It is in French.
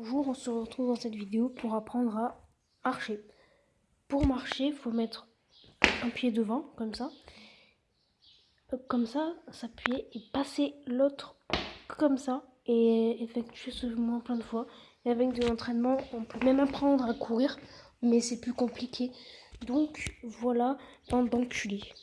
Bonjour, on se retrouve dans cette vidéo pour apprendre à marcher. Pour marcher, il faut mettre un pied devant, comme ça. Euh, comme ça, s'appuyer et passer l'autre comme ça et effectuer ce mouvement plein de fois. Et avec de l'entraînement, on peut même apprendre à courir, mais c'est plus compliqué. Donc voilà, dans d'enculé.